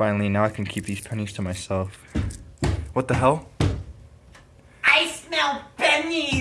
Finally, now I can keep these pennies to myself. What the hell? I smell pennies.